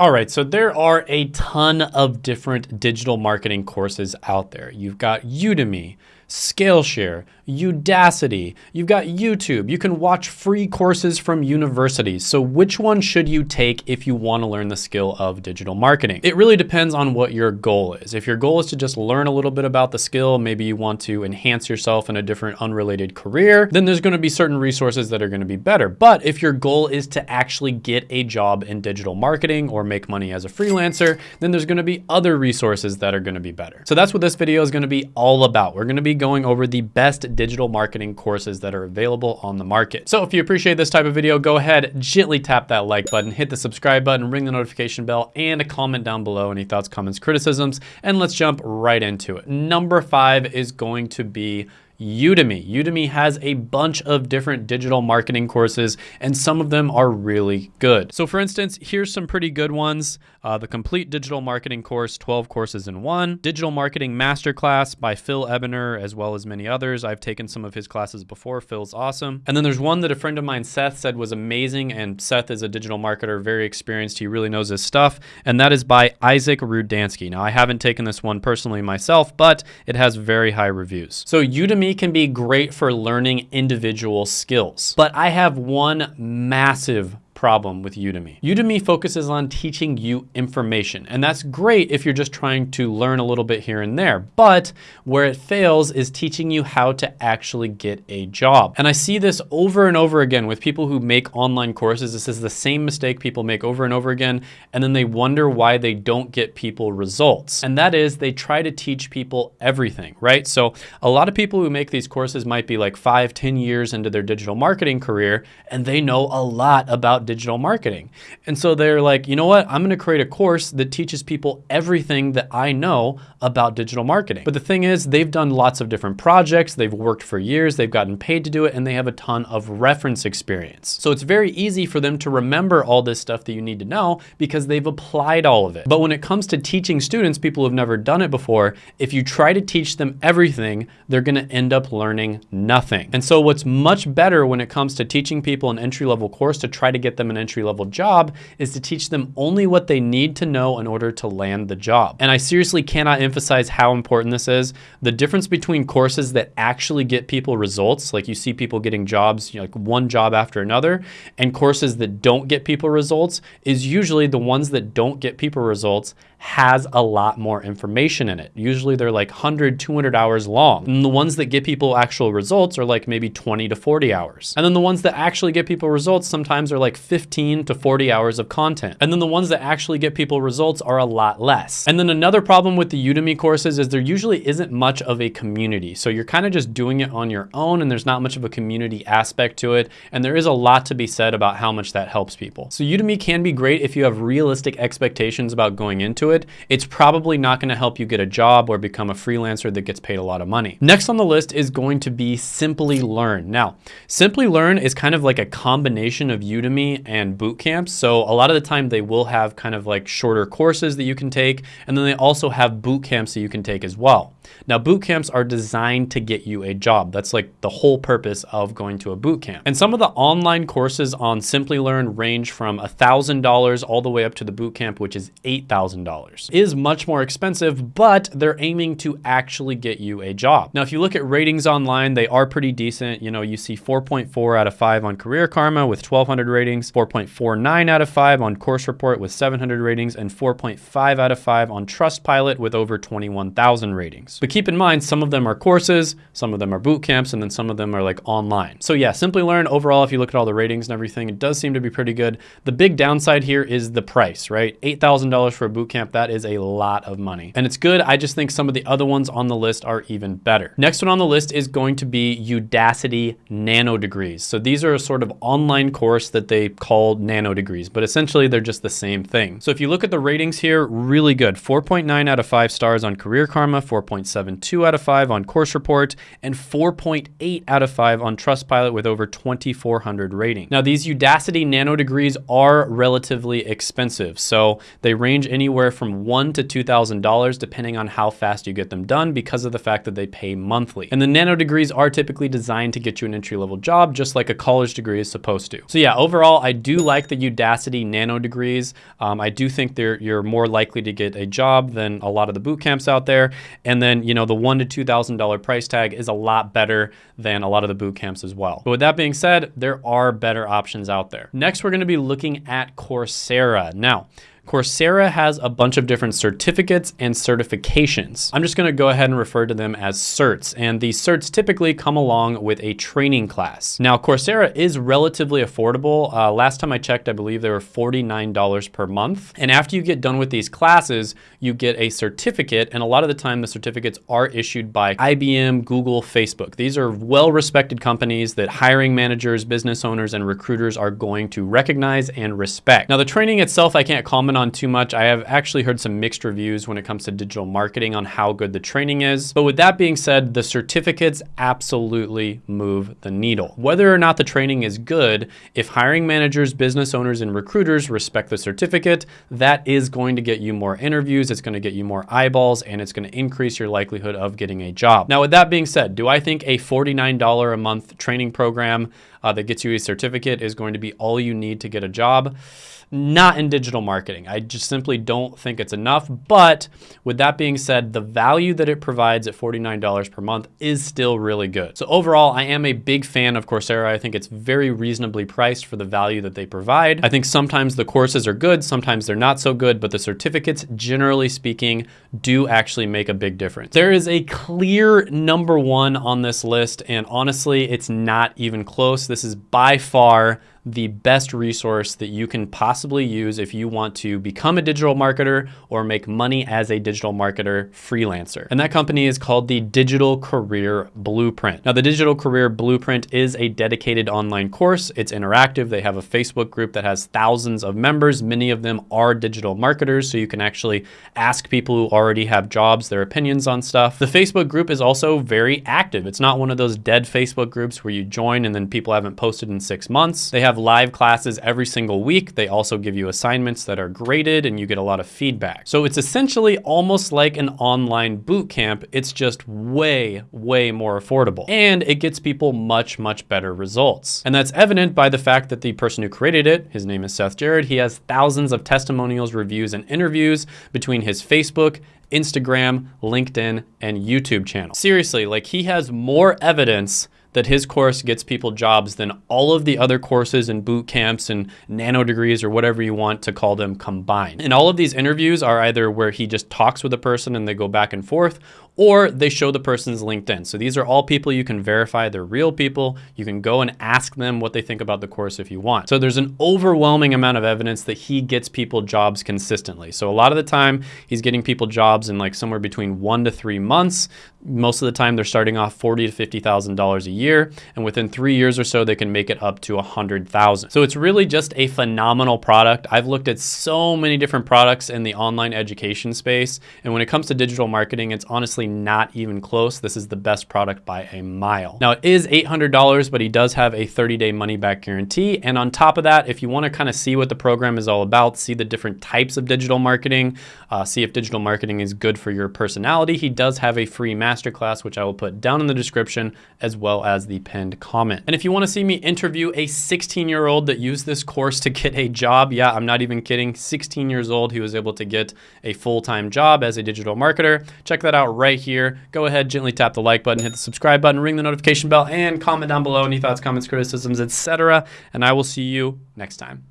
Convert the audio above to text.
All right, so there are a ton of different digital marketing courses out there. You've got Udemy, Skillshare, Udacity, you've got YouTube. You can watch free courses from universities. So which one should you take if you want to learn the skill of digital marketing? It really depends on what your goal is. If your goal is to just learn a little bit about the skill, maybe you want to enhance yourself in a different unrelated career, then there's going to be certain resources that are going to be better. But if your goal is to actually get a job in digital marketing or make money as a freelancer, then there's going to be other resources that are going to be better. So that's what this video is going to be all about. We're going to be going over the best digital marketing courses that are available on the market. So if you appreciate this type of video, go ahead, gently tap that like button, hit the subscribe button, ring the notification bell, and a comment down below, any thoughts, comments, criticisms, and let's jump right into it. Number five is going to be Udemy. Udemy has a bunch of different digital marketing courses and some of them are really good. So for instance, here's some pretty good ones. Uh, the Complete Digital Marketing course, 12 courses in one. Digital Marketing Masterclass by Phil Ebiner, as well as many others. I've taken some of his classes before. Phil's awesome. And then there's one that a friend of mine, Seth, said was amazing. And Seth is a digital marketer, very experienced. He really knows his stuff. And that is by Isaac Rudansky. Now, I haven't taken this one personally myself, but it has very high reviews. So Udemy can be great for learning individual skills. But I have one massive problem with Udemy. Udemy focuses on teaching you information, and that's great if you're just trying to learn a little bit here and there, but where it fails is teaching you how to actually get a job. And I see this over and over again with people who make online courses. This is the same mistake people make over and over again, and then they wonder why they don't get people results. And that is they try to teach people everything, right? So a lot of people who make these courses might be like five, ten years into their digital marketing career, and they know a lot about digital marketing. And so they're like, you know what? I'm going to create a course that teaches people everything that I know about digital marketing. But the thing is, they've done lots of different projects. They've worked for years. They've gotten paid to do it and they have a ton of reference experience. So it's very easy for them to remember all this stuff that you need to know because they've applied all of it. But when it comes to teaching students, people who've never done it before, if you try to teach them everything, they're going to end up learning nothing. And so what's much better when it comes to teaching people an entry level course to try to get them an entry level job is to teach them only what they need to know in order to land the job. And I seriously cannot emphasize how important this is. The difference between courses that actually get people results, like you see people getting jobs, you know, like one job after another, and courses that don't get people results is usually the ones that don't get people results has a lot more information in it. Usually they're like 100, 200 hours long. And the ones that get people actual results are like maybe 20 to 40 hours. And then the ones that actually get people results sometimes are like 15 to 40 hours of content. And then the ones that actually get people results are a lot less. And then another problem with the Udemy courses is there usually isn't much of a community. So you're kind of just doing it on your own and there's not much of a community aspect to it. And there is a lot to be said about how much that helps people. So Udemy can be great if you have realistic expectations about going into it, it's probably not gonna help you get a job or become a freelancer that gets paid a lot of money. Next on the list is going to be Simplilearn. Now, Simplilearn is kind of like a combination of Udemy and boot camps. So a lot of the time they will have kind of like shorter courses that you can take, and then they also have boot camps that you can take as well. Now, boot camps are designed to get you a job. That's like the whole purpose of going to a boot camp. And some of the online courses on Simplilearn range from $1,000 all the way up to the boot camp, which is $8,000. Is much more expensive, but they're aiming to actually get you a job. Now, if you look at ratings online, they are pretty decent. You know, you see 4.4 out of 5 on Career Karma with 1,200 ratings, 4.49 out of 5 on Course Report with 700 ratings, and 4.5 out of 5 on Trustpilot with over 21,000 ratings. But keep in mind, some of them are courses, some of them are boot camps, and then some of them are like online. So yeah, Simplilearn overall, if you look at all the ratings and everything, it does seem to be pretty good. The big downside here is the price, right? $8,000 for a boot camp, that is a lot of money. And it's good, I just think some of the other ones on the list are even better. Next one on the list is going to be Udacity Nano Degrees. So these are a sort of online course that they call Nano Degrees, but essentially they're just the same thing. So if you look at the ratings here, really good. 4.9 out of 5 stars on Career Karma, 4.6 4.72 out of 5 on Course Report, and 4.8 out of 5 on Trustpilot with over 2,400 rating. Now, these Udacity nano degrees are relatively expensive, so they range anywhere from one to $2,000 depending on how fast you get them done because of the fact that they pay monthly. And the nano degrees are typically designed to get you an entry-level job, just like a college degree is supposed to. So yeah, overall, I do like the Udacity nano degrees. Um, I do think you're more likely to get a job than a lot of the boot camps out there. And then, you know, the one to $2,000 price tag is a lot better than a lot of the boot camps as well. But with that being said, there are better options out there. Next, we're gonna be looking at Coursera. Now, Coursera has a bunch of different certificates and certifications. I'm just gonna go ahead and refer to them as certs, and these certs typically come along with a training class. Now, Coursera is relatively affordable. Uh, last time I checked, I believe they were $49 per month. And after you get done with these classes, you get a certificate, and a lot of the time the certificates are issued by IBM, Google, Facebook. These are well-respected companies that hiring managers, business owners, and recruiters are going to recognize and respect. Now, the training itself, I can't comment on too much. I have actually heard some mixed reviews when it comes to digital marketing on how good the training is. But with that being said, the certificates absolutely move the needle. Whether or not the training is good, if hiring managers, business owners, and recruiters respect the certificate, that is going to get you more interviews, it's gonna get you more eyeballs, and it's gonna increase your likelihood of getting a job. Now, with that being said, do I think a $49 a month training program uh, that gets you a certificate is going to be all you need to get a job? Not in digital marketing. I just simply don't think it's enough. But with that being said, the value that it provides at $49 per month is still really good. So overall, I am a big fan of Coursera. I think it's very reasonably priced for the value that they provide. I think sometimes the courses are good, sometimes they're not so good, but the certificates, generally speaking, do actually make a big difference. There is a clear number one on this list, and honestly, it's not even close. This is by far the best resource that you can possibly use if you want to become a digital marketer or make money as a digital marketer freelancer. And that company is called the Digital Career Blueprint. Now, the Digital Career Blueprint is a dedicated online course. It's interactive. They have a Facebook group that has thousands of members. Many of them are digital marketers, so you can actually ask people who already have jobs their opinions on stuff. The Facebook group is also very active. It's not one of those dead Facebook groups where you join and then people haven't posted in six months. They have live classes every single week. They also give you assignments that are graded and you get a lot of feedback. So it's essentially almost like an online boot camp. It's just way, way more affordable. And it gets people much, much better results. And that's evident by the fact that the person who created it, his name is Seth Jarrett, he has thousands of testimonials, reviews, and interviews between his Facebook Instagram, LinkedIn, and YouTube channel. Seriously, like he has more evidence that his course gets people jobs than all of the other courses and boot camps and nano degrees or whatever you want to call them combined. And all of these interviews are either where he just talks with a person and they go back and forth, or they show the person's LinkedIn. So these are all people you can verify they're real people. You can go and ask them what they think about the course if you want. So there's an overwhelming amount of evidence that he gets people jobs consistently. So a lot of the time he's getting people jobs in like somewhere between one to three months. Most of the time they're starting off forty to fifty thousand dollars a year, and within three years or so they can make it up to a hundred thousand. So it's really just a phenomenal product. I've looked at so many different products in the online education space, and when it comes to digital marketing, it's honestly not even close. This is the best product by a mile. Now it is $800, but he does have a 30-day money-back guarantee. And on top of that, if you want to kind of see what the program is all about, see the different types of digital marketing, uh, see if digital marketing is good for your personality, he does have a free masterclass, which I will put down in the description, as well as the pinned comment. And if you want to see me interview a 16-year-old that used this course to get a job, yeah, I'm not even kidding, 16 years old, he was able to get a full-time job as a digital marketer. Check that out right here. Go ahead, gently tap the like button, hit the subscribe button, ring the notification bell, and comment down below any thoughts, comments, criticisms, etc. And I will see you next time.